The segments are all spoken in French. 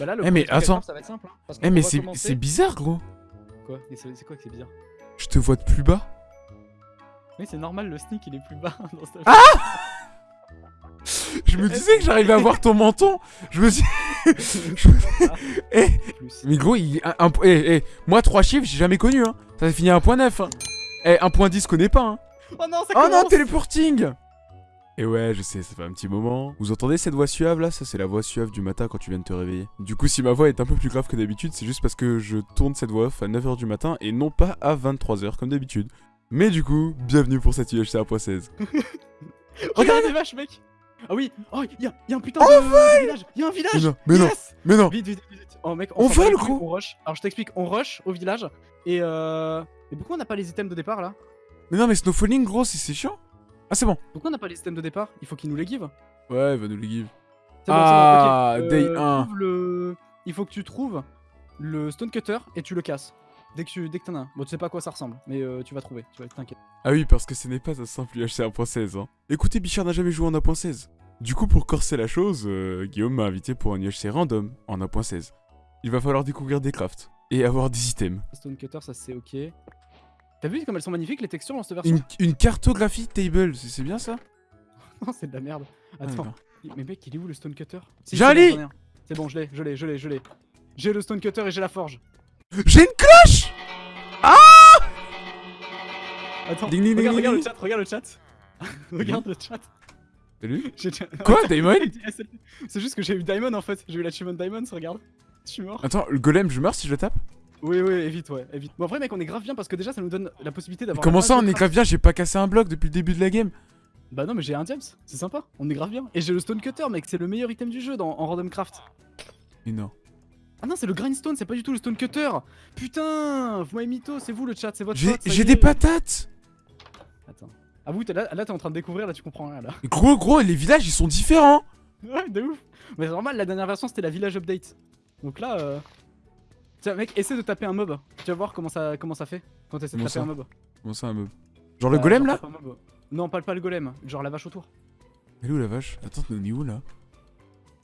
Bah là, le Eh, mais attends. ça va être simple. hein, parce Eh mais c'est commencer- bizarre gros. Quoi? C'est quoi que c'est bizarre? Je te vois de plus bas. Oui, c'est normal, le sneak il est plus bas dans Ah Je me disais que j'arrivais à voir ton menton. Je me suis... Eh. Mais gros, il... un, eh, eh, moi 3 chiffres, j'ai jamais connu hein. Ça a fini à 1.9 hein. Eh, 1.10 connais pas hein. Oh non, ça Oh non, commence téléporting Et ouais, je sais, ça fait un petit moment. Vous entendez cette voix suave là? Ça, c'est la voix suave du matin quand tu viens de te réveiller. Du coup, si ma voix est un peu plus grave que d'habitude, c'est juste parce que je tourne cette voix off à 9h du matin et non pas à 23h comme d'habitude. Mais du coup, bienvenue pour cette UHC 1.16. Regarde les vaches, mec Ah oui Oh, il y a, y a un putain de, de village Il y a un village Mais non, mais non, Yes mais non Vite, vite, vite, vite. Oh mec, On vole, les couilles, gros. On rush. Alors je t'explique, on rush au village et euh... Mais pourquoi on n'a pas les items de départ là? Mais non, mais Snowfalling, gros, c'est chiant. Ah, c'est bon. Pourquoi on n'a pas les items de départ? Il faut qu'ils nous les give. Ouais, va nous les give. Bon, Ah, bon, day Euh, 1. trouve le... Il faut que tu trouves le stone cutter et tu le casses. Dès que tu dès que t'en as un. Bon, tu sais pas à quoi ça ressemble, mais euh, tu vas trouver, tu vas t'inquiète. Ah oui, parce que ce n'est pas un simple UHC 1.16. Hein. Écoutez, Bichard n'a jamais joué en 1.16. Du coup, pour corser la chose, euh, Guillaume m'a invité pour un UHC random en 1.16. Il va falloir découvrir des crafts et avoir des items. Stone cutter, ça c'est ok. T'as vu comme elles sont magnifiques les textures dans cette version Une, une cartographie table, c'est bien ça? Non, c'est de la merde. Ah, Attends, mais mec, il est où le stone cutter? Si, J'ai c'est un bon, je l'ai, je l'ai, je l'ai, je l'ai. J'ai le stone cutter et j'ai la forge. J'ai une cloche Attends, Ding, ding, ding, regarde, ding, regarde le chat, regarde le chat. regarde le chat. Salut Quoi, Damon C'est juste que j'ai eu Diamond en fait. J'ai eu l'achievement Diamond, regarde. Je suis mort. Attends, le golem, je meurs si je le tape? Oui, oui, évite, ouais, évite. Bon, après, mec, on est grave bien parce que déjà, ça nous donne la possibilité d'avoir. Comment ça, on est grave bien? J'ai pas cassé un bloc depuis le début de la game. Bah non, mais j'ai un James, c'est sympa. On est grave bien. Et j'ai le Stone Cutter, mec, c'est le meilleur item du jeu dans, en Random Craft. Mais non. Ah non, c'est le Grindstone, c'est pas du tout le Stone Cutter. Putain, vous m'avez mytho, c'est vous le chat, c'est votre J'ai des patates Attends. Ah, vous, t'es là, là t'es en train de découvrir, là, tu comprends rien, là. Gros, gros, les villages, ils sont différents Ouais, de ouf. Mais c'est normal, la dernière version, c'était la village update. Donc là, euh... Tiens, mec, essaie de taper un mob. Tu vas voir comment ça, comment ça fait quand t'essaies de Comment taper ça un mob. Bon, ça, un meuble. Genre le Euh, golem genre là mob. Non, pas, pas le golem, genre la vache autour. Elle est où la vache Attends, on est où là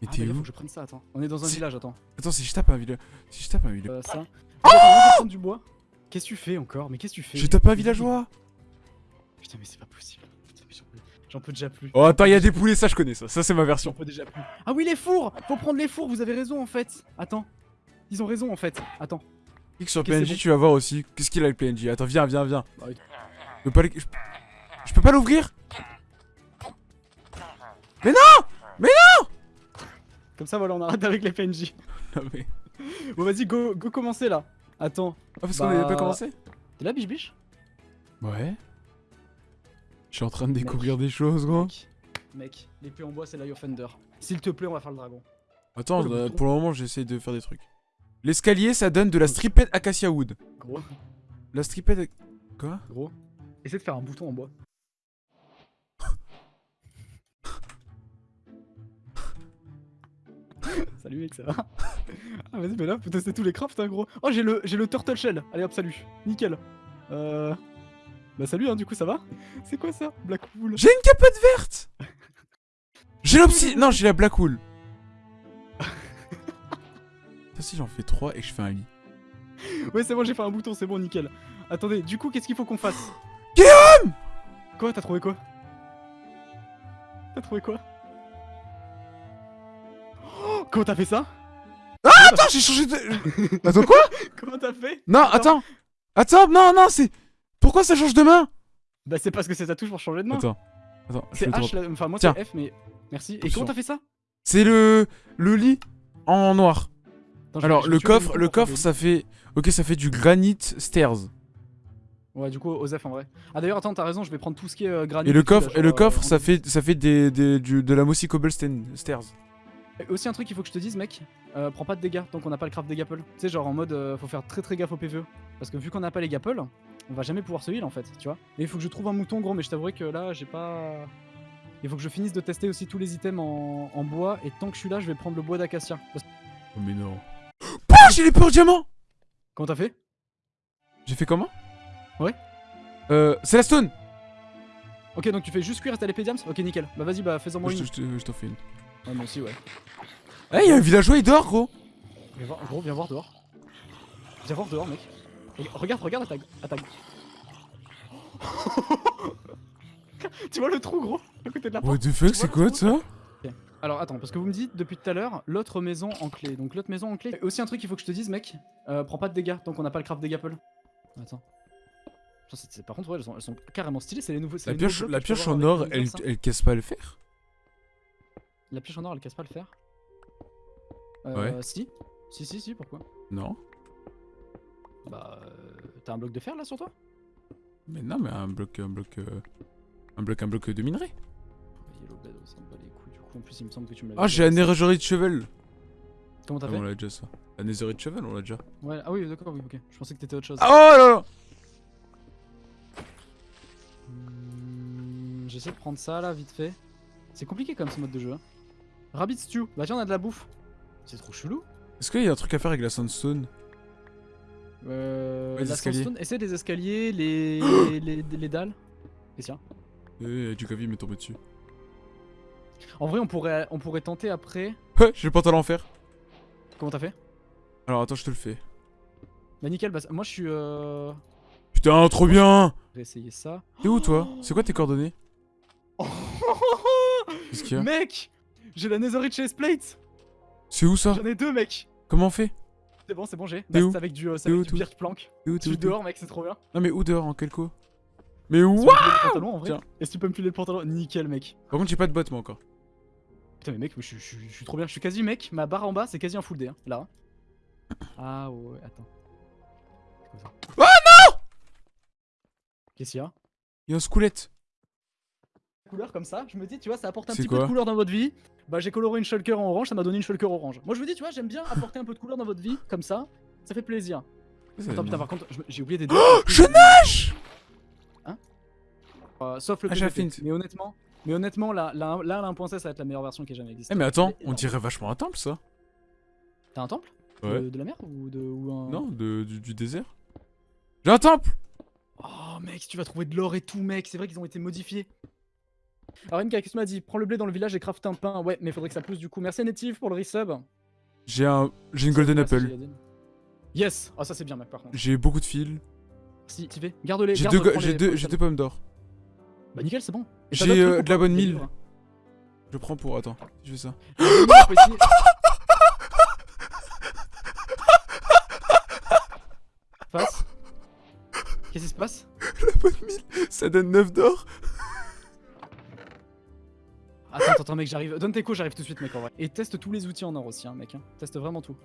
Mais Ah, t'es bah, là, où faut que je prenne ça, attends. On est dans un village, attends. Attends, si je tape un village. Si je tape un village. Euh, ça. Attends, prendre du bois. Qu'est-ce que tu fais encore Mais qu'est-ce que tu fais Je tape un villageois Putain, mais c'est pas possible. Mais j'en peux- déjà plus. Oh, attends, il y a des poulets, ça je connais ça. Ça, c'est ma J'en version. peux déjà plus. Ah oui, les fours Faut prendre les fours, vous avez raison en fait. Attends. Ils ont raison en fait. Attends. Clique sur PNJ, bon. tu vas voir aussi. Qu'est-ce qu'il a le PNJ Attends, viens, viens, viens. Bah, oui. Je peux pas, les- je... je peux pas l'ouvrir? Comme ça, voilà, on arrête avec les PNJ. Non, mais. Bon, vas-y, go, go commencer là. Attends. Ah, parce Bah- qu'on avait pas commencé? T'es là, biche biche? Ouais. Je suis en train de découvrir des choses, gros. Mec, mec, l'épée en bois, c'est l'Eye of Thunder. S'il te plaît, on va faire le dragon. Attends, Oh, le euh, pour le moment, j'essaye de faire des trucs. L'escalier, ça donne de la striped acacia wood. Gros, La striped. Quoi? Gros. Essaie de faire un bouton en bois. Salut mec, ça va? Ah vas-y, mais là, faut tester tous les crafts, hein, gros. Oh, j'ai le, j'ai le turtle shell. Allez hop, salut. Nickel. Euh... Bah salut, hein, du coup, ça va? C'est quoi ça? Black wool. J'ai une capote verte J'ai l'obsi... Non, j'ai la black wool. Ça, si j'en fais 3 et je fais un lit. Ouais, c'est bon, j'ai fait un bouton, c'est bon, nickel. Attendez, du coup, qu'est-ce qu'il faut qu'on fasse? Guillaume! Quoi T'as trouvé quoi? T'as trouvé quoi? Oh, Comment t'as fait ça? Attends, j'ai changé de... Attends, quoi? Comment t'as fait? Non, attends. Attends, non, non, c'est... Pourquoi ça change de main? Bah c'est parce que c'est ta touche pour changer de main. Attends. Attends, C'est H, enfin moi c'est F, mais merci. Et comment t'as fait ça? C'est le... Le lit en noir. Attends, Alors, le coffre, le coffre, ça fait... Ok, ça fait du granite stairs. Ouais, du coup, Osef en vrai. Ah d'ailleurs, attends, t'as raison, je vais prendre tout ce qui est euh, granit. Et le coffre, et genre, le euh, coffre, ça fait, ça fait des, des- du- de la mossy cobblestone stairs. Et Aussi un truc qu'il faut que je te dise, mec, euh, prends pas de dégâts tant qu'on n'a pas le craft des gapples. Tu sais, genre en mode, euh, faut faire très très gaffe au PVE. Parce que vu qu'on n'a pas les gapples, on va jamais pouvoir se heal en fait, tu vois. Et il faut que je trouve un mouton gros, mais je t'avouerai que là, j'ai pas. Il faut que je finisse de tester aussi tous les items en, en bois, et tant que je suis là, je vais prendre le bois d'acacia. Parce- Oh mais non. Pouah, j'ai les peurs diamants Comment t'as fait? J'ai fait comment? Ouais. Euh, c'est la stone Ok, donc tu fais juste cuire ta l'épée diams? Ok, nickel. Bah vas-y, bah fais-en moi Je une. je te- je t'en fais une. Ouais, moi aussi, ouais. Eh, y'a un villageois, il dort, gros Viens voir, gros, viens voir dehors. Viens voir dehors, mec. Reg- Regarde, regarde à ta... tu vois le trou, gros À côté de la porte What the fuck, c'est quoi ça? Alors attends, parce que vous me dites depuis tout à l'heure, l'autre maison en clé. Donc l'autre maison en clé. Aussi un truc qu'il faut que je te dise, mec. Euh, prends pas de dégâts tant qu'on n'a pas le craft des Gapple. Attends. Par contre, ouais, elles sont, elles sont carrément stylées. C'est les nouveaux. c'est La les pioche, la pioche en or, elle, elle casse pas le fer La pioche en or, elle casse pas le fer euh, Ouais. Si. Si, si, si, pourquoi? Non. Bah. euh, T'as un bloc de fer là sur toi? Mais non, mais un bloc, un bloc, euh, un bloc, un bloc de minerai. Yellow bed, ça me bat les couilles. Du en plus, il me semble que tu me l'avais Ah, j'ai la netherite shovel. Comment t'as Ah, fait on l'a déjà ça. La netherite shovel, on l'a déjà. Ouais, ah oui, d'accord, oui, ok. Je pensais que t'étais autre chose. Ah, oh là là Hmm, J'essaie de prendre ça là, vite fait. C'est compliqué comme ce mode de jeu. Hein. Rabbit Stew, bah tiens, on a de la bouffe. C'est trop chelou. Est-ce qu'il y a un truc à faire avec la sandstone Euh, Ouais, les la escaliers. sandstone, essaie des escaliers, les, les, les, dalles. Et tiens. Eh, du cavi m'est tombé dessus. En vrai, on pourrait, on pourrait tenter après. Ouais, j'ai le pantalon en fer. Comment t'as fait? Alors attends, je te le fais. Bah nickel, bah, moi je suis. Euh... Putain, trop bien Je vais essayer ça. T'es où toi? C'est quoi tes coordonnées? Qu'est-ce qu'il y a? Mec J'ai la Netherite Plate C'est où ça? J'en ai deux, mec Comment on fait? C'est bon, c'est bon, j'ai. Bah, où? c'est avec du, euh, avec où, du plank. T'es où T'es où dehors, mec, c'est trop bien. Non mais où dehors? En quel co? Mais Tiens. Est-ce que tu peux me filer le pantalon Nickel, mec. Par contre j'ai pas de bottes moi encore. Putain, mais mec, je, suis- je suis- je suis trop bien. Je suis quasi, mec, ma barre en bas, c'est quasi un full D, hein, là. Ah ouais, attends. Ça Oh non Qu'est-ce qu'il y a? Il y a un squelette. Couleur comme ça, je me dis, tu vois, ça apporte un petit peu de couleur dans votre vie. Bah, j'ai coloré une shulker en orange, ça m'a donné une shulker orange. Moi, je me dis, tu vois, j'aime bien apporter un peu de couleur dans votre vie, comme ça. Ça fait plaisir. Attends, putain, par contre, j'ai oublié des deux. Oh, je nage Euh, sauf le Ah, PVP. Mais honnêtement, mais honnêtement, là, là, là, la 1.16, ça va être la meilleure version qui ait jamais existé. Eh mais attends, on dirait vachement un temple ça. T'as un temple Ouais. de, de la mer ou de ou un... Non, de, du, du désert. J'ai un temple Oh mec, tu vas trouver de l'or et tout, mec, c'est vrai qu'ils ont été modifiés. Alors Enka, qu'est-ce que tu m'as dit? Prends le blé dans le village et craft un pain. Ouais, mais faudrait que ça pousse du coup. Merci à Native pour le resub. J'ai un, j'ai une golden apple. Yes Ah ça c'est bien mec par contre. J'ai beaucoup de fils. Si, t'y fais. Garde-les. J'ai garde, deux, deux pommes d'or. Bah nickel, c'est bon. J'ai euh, de la bonne mille. Je prends pour attends, je fais ça. Ici. Passe. Qu'est-ce qui se passe? La bonne mille, ça donne 9 d'or. Attends, attends, attends, mec, j'arrive. Donne tes coups, j'arrive tout de suite, mec, en vrai. Et teste tous les outils en or aussi, hein, mec. hein. Teste vraiment tout.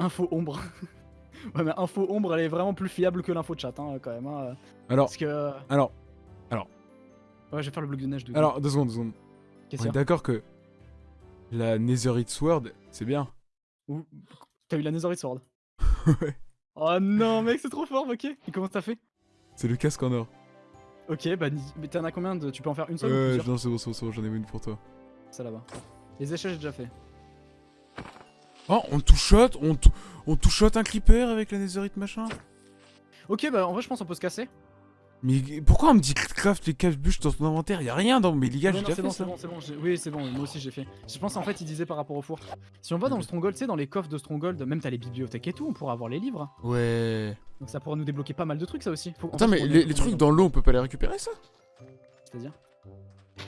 Info ombre. ouais, mais info ombre, elle est vraiment plus fiable que l'info chat, hein, quand même. Hein, Alors, parce que. alors, Ouais, je vais faire le bloc de neige de. alors, deux secondes, deux secondes. On est d'accord que la Netherite Sword, c'est bien. Ou- T'as eu la Netherite Sword. ouais. Oh non, mec, c'est trop fort, ok. Et comment t'as fait? C'est le casque en or. Ok, bah, mais t'en as combien de. Tu peux en faire une seule Euh, non, c'est bon, c'est bon, j'en ai une pour toi. Ça là-bas. Les échelles, j'ai déjà fait. Oh, on two-shot, on, tou- on two-shot un creeper avec la Netherite machin. Ok, bah, en vrai, je pense qu'on peut se casser. Mais pourquoi on me dit craft les caves bûches dans ton inventaire? Y'a rien dans mes Ouais, j'ai déjà c'est fait bon, ça. c'est bon, c'est bon, j'ai- Oui, c'est bon, moi aussi j'ai fait. Je pense en fait, il disait par rapport au four. Si on va dans le Stronghold, tu sais, dans les coffres de Stronghold, même t'as les bibliothèques et tout, on pourra avoir les livres. Ouais. Donc ça pourra nous débloquer pas mal de trucs, ça aussi. Faut- en Attends, fait, mais les, trucs dans l'eau, on peut pas les récupérer ça? C'est-à-dire?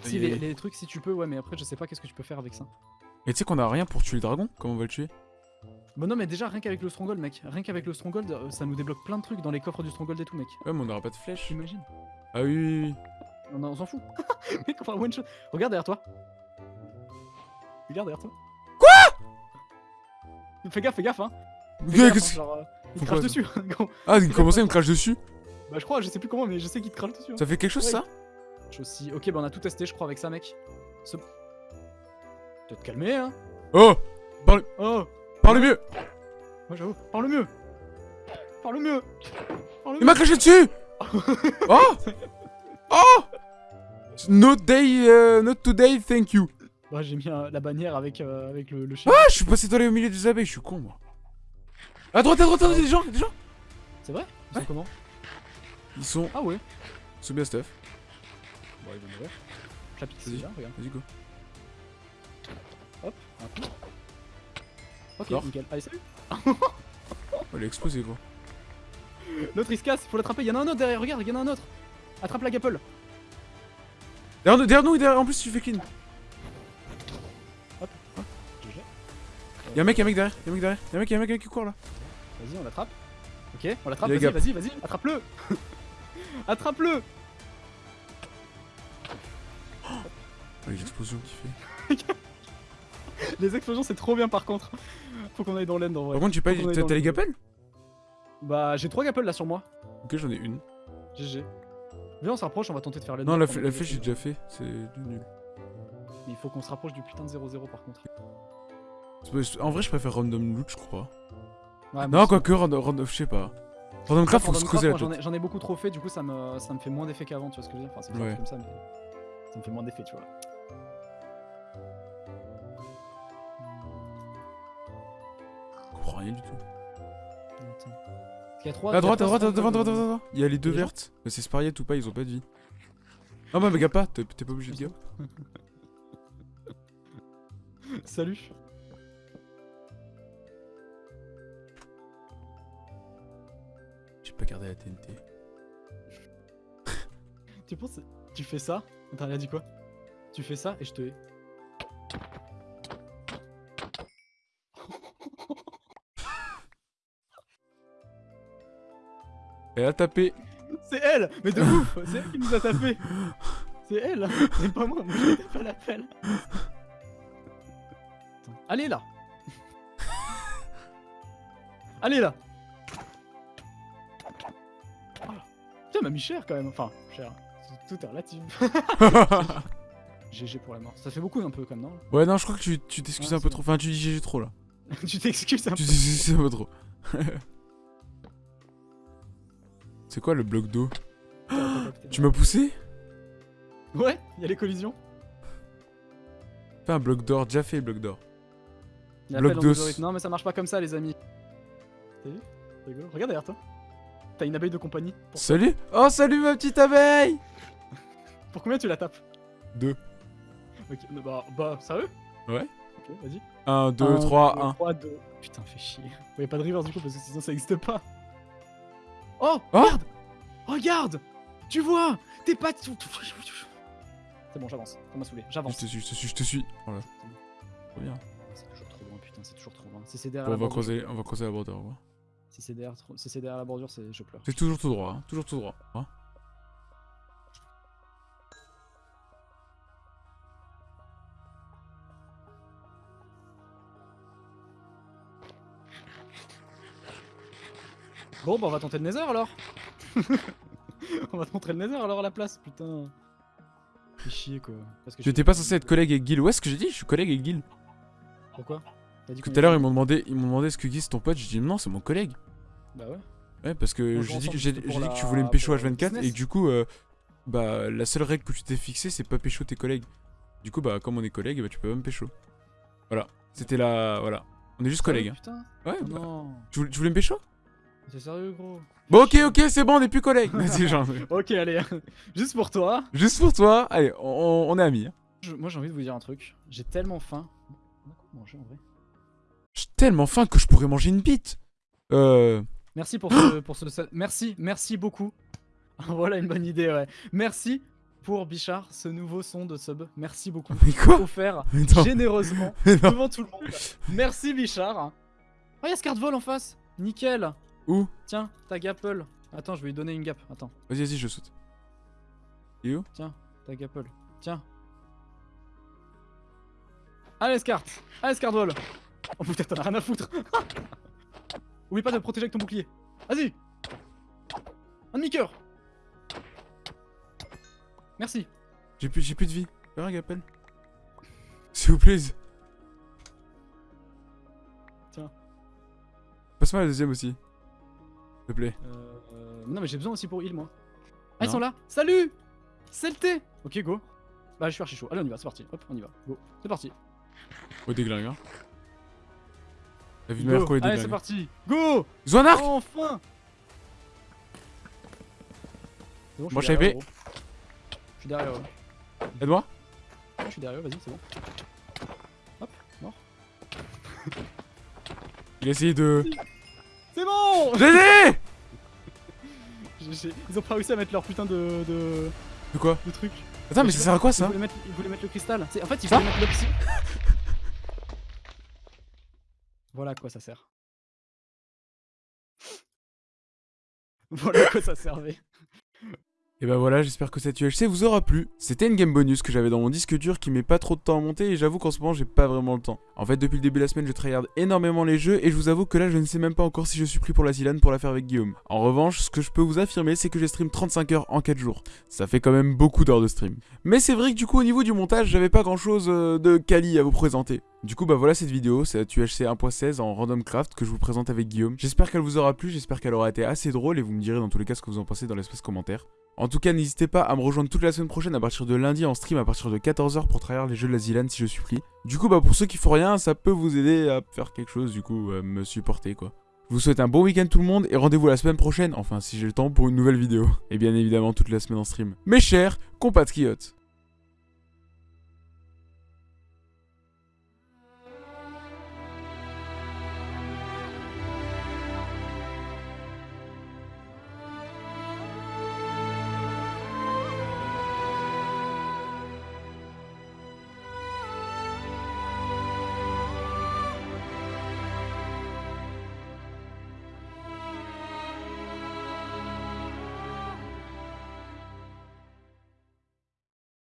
Si, les, les trucs, si tu peux, ouais, mais après, je sais pas qu'est-ce que tu peux faire avec ça. Et tu sais qu'on a rien pour tuer le dragon Comment on va le tuer? Bon, non, mais déjà, rien qu'avec le Stronghold, mec. Rien qu'avec le Stronghold, euh, ça nous débloque plein de trucs dans les coffres du Stronghold et tout, mec. Ouais, mais on aura pas de flèche. T'imagines Ah oui, oui, oui. On, on s'en fout. mec, on va one shot. Regarde derrière toi. Regarde derrière toi. Quoi? Fais gaffe, fais gaffe, hein. Fais gaffe, hein, genre, euh, il te crache dessus. gros. Ah, comment ça, il me crache dessus Bah je crois, je sais plus comment, mais je sais qu'il te crale dessus. hein. Ça fait quelque chose Ouais. ça Je aussi. Ok, bah on a tout testé, je crois, avec ça, mec. Ce... Peut-être calmer, hein. Oh Oh, Parle mieux moi j'avoue. Parle mieux. Parle mieux. Parle Il m'a craché dessus Oh Oh Not day, euh, not today, thank you. Bah j'ai mis euh, la bannière avec, euh, avec le, le chien. Ah, je suis passé dans les au milieu des abeilles, je suis con moi. À droite, à droite, à droite, des gens, des gens C'est vrai? Ils sont comment? Ils sont, Ah ouais. ils sont bien stuff. Bon, ils vont mourir. Pique Vas-y. déjà, regarde. Vas-y, go. Hop, un coup. Ok, nickel. Allez, salut. Oh, elle est explosée, gros. L'autre il se casse, faut l'attraper. Y'en a un autre derrière, regarde, y'en a un autre. Attrape la gapple. Derrière nous, derrière nous, derrière- en plus, tu fais clean. GG. Y'a un mec, y'a un mec derrière, y'a un mec derrière, y'a un mec, y'a un mec qui court là. Vas-y, on l'attrape. Ok, on l'attrape. Vas-y, vas-y, vas-y. Attrape-le. Attrape-le. Oh, l'explosion qu'il fait. Les explosions, c'est trop bien par contre. Faut qu'on aille dans l'end en vrai. Par contre, j'ai pas. T'as les le- gapelles Bah, j'ai trois gapples là sur moi. Ok, j'en ai une. GG. Viens, on se rapproche, on va tenter de faire les Non, deux la, flèche, j'ai déjà fait. C'est du nul. Mais il faut qu'on se rapproche du putain de 0-0 par contre. En vrai, je préfère random loot, je crois. Ouais, Non, quoique random, random, je sais pas. Random craft, faut se creuser la tête. J'en ai, beaucoup trop fait, du coup ça me, ça me fait moins d'effet qu'avant, tu vois ce que je veux dire Enfin, c'est Ouais. comme ça, mais ça me fait moins d'effet, tu vois. Rien du tout. Qu'il y a trois. À il y a droite, à droite, à devant, devant. Il y a les deux vertes. Mais C'est Spariette ou pas, ils ont pas de vie. Non, mais gap pas, t'es pas obligé de gap. Salut. J'ai pas gardé la TNT. Tu penses, tu fais ça? Attends, il a dit quoi? Tu fais ça et je te hais. Elle a tapé. C'est elle Mais de ouf C'est elle qui nous a tapé C'est elle C'est pas moi, moi tapé à l'appel. Allez là Allez là. Putain, elle m'a mis cher quand même. Enfin, cher. Tout est relatif. GG pour la mort. Ça fait beaucoup un peu comme non? Ouais, non, je crois que tu t'excuses Ouais, un peu trop. Enfin, tu dis GG trop là. Tu t'excuses un peu. Tu t'excuses un peu trop. C'est quoi le bloc d'eau Tu m'as poussé? Ouais, il y a les collisions. Fais un bloc d'or, déjà fait bloc d'or. Bloc d'os. Non, mais ça marche pas comme ça, les amis. T'as vu? Regarde derrière toi. T'as une abeille de compagnie. Pour, Salut Oh, salut ma petite abeille pour combien tu la tapes? Deux. Ok, bah, bah, sérieux? Ouais. Ok, vas-y. 1, 2, 3, 1. 3, 2. Putain, fais chier. Y a pas de reverse du coup parce que sinon ça existe pas. Oh, Oh Regarde Regarde Tu vois T'es pas. C'est bon, j'avance. Ça m'a saoulé. Je J'avance. te suis, je te suis, je te suis. Voilà. Trop bien. C'est toujours trop loin, putain, c'est toujours trop loin. Si c'est derrière, Bon, on la va bordure, creuser, on va creuser la bordure. si c'est derrière, trop- si c'est derrière la bordure, c'est je pleure. C'est toujours tout droit, hein. toujours tout droit. hein. Bon, bah on va tenter le Nether alors. on va tenter le Nether alors à la place, putain. Fais chier quoi. Parce que Tu je- étais pas censé être collègue avec Gil. Ouais, ce que j'ai dit, je suis collègue avec Gil. Pourquoi? Dit Tout à l'heure, ils m'ont demandé, ils m'ont demandé est-ce que Guy c'est ton pote? J'ai dit non, c'est mon collègue. Bah ouais. Ouais, parce que j'ai dit, dit que tu la- voulais me pécho pour le H24 et que du coup, euh, bah la seule règle que tu t'es fixée, c'est pas pécho tes collègues. Du coup, bah comme on est collègues, bah tu peux pas me pécho. Voilà. C'était la, voilà. On est juste collègues. hein. Putain. Ouais. Oh bah, non. tu, voulais, tu voulais me pécho C'est sérieux gros. Bon, ok, ok, c'est bon, on est plus collègues. Genre, Ok, allez. Juste pour toi. juste pour toi. Allez, on, on est amis. hein. Je- moi j'ai envie de vous dire un truc. J'ai tellement faim. On a quoi manger en vrai? J'ai tellement faim que je pourrais manger une bite. Euh. Merci pour ce, pour ce, merci, merci beaucoup. voilà une bonne idée, ouais. Merci pour Bichard, ce nouveau son de sub. Merci beaucoup. Mais quoi? Offert Mais généreusement devant tout le monde. Merci Bichard. Oh, y'a ce carte vol en face. Nickel. Où Tiens, ta gapple. Attends, je vais lui donner une gap. Attends, Vas-y, vas-y, je saute. Et où ta gapple. Tiens. Allez, Scart. Allez, Scart vol. Oh putain, t'en as rien à foutre. Oublie pas de protéger avec ton bouclier. Vas-y. Un demi-coeur. Merci. J'ai plus, j'ai plus de vie. Un rappel. S'il vous plaît. Tiens. Passe-moi la deuxième aussi. S'il te plaît. Euh, euh, non mais j'ai besoin aussi pour heal moi. Ah ils sont là Salut C'est le thé Ok go. Bah je suis archi chaud. Allez on y va, c'est parti. Hop, on y va. Go. C'est parti. Oh, déglingue, hein. Quoi, Allez c'est parti. Go Ils ont un arc Enfin bon, Moi, suis je savais. gros. Je suis derrière eux. Aide-moi. Je suis derrière vas-y, c'est bon. Hop, mort. Il a essayé de... C'est bon j'ai- Ils ont pas réussi à mettre leur putain de, de, De quoi? de truc. Attends, mais ça sert à quoi Ils ça voulaient mettre, ils voulaient mettre le cristal. En fait, ils voulaient mettre l'opsi. voilà à quoi ça sert. Voilà à quoi ça servait. Et bah voilà, j'espère que cette UHC vous aura plu. C'était une game bonus que j'avais dans mon disque dur qui met pas trop de temps à monter et j'avoue qu'en ce moment j'ai pas vraiment le temps. En fait, depuis le début de la semaine, je tryhard énormément les jeux et je vous avoue que là je ne sais même pas encore si je suis pris pour la Zilane pour la faire avec Guillaume. En revanche, ce que je peux vous affirmer, c'est que j'ai stream 35 heures en 4 jours. Ça fait quand même beaucoup d'heures de stream. Mais c'est vrai que du coup, au niveau du montage, j'avais pas grand chose de quali à vous présenter. Du coup, bah voilà cette vidéo, c'est la UHC 1.16 en Random Craft que je vous présente avec Guillaume. J'espère qu'elle vous aura plu, j'espère qu'elle aura été assez drôle et vous me direz dans tous les cas ce que vous en pensez dans l'espace commentaire. En tout cas, n'hésitez pas à me rejoindre toute la semaine prochaine à partir de lundi en stream à partir de 14h pour tryhard les jeux de la Zilane si je suis pris. Du coup, bah pour ceux qui font rien, ça peut vous aider à faire quelque chose, du coup, à me supporter quoi. Je vous souhaite un bon week-end tout le monde et rendez-vous la semaine prochaine, enfin si j'ai le temps pour une nouvelle vidéo. Et bien évidemment toute la semaine en stream. Mes chers compatriotes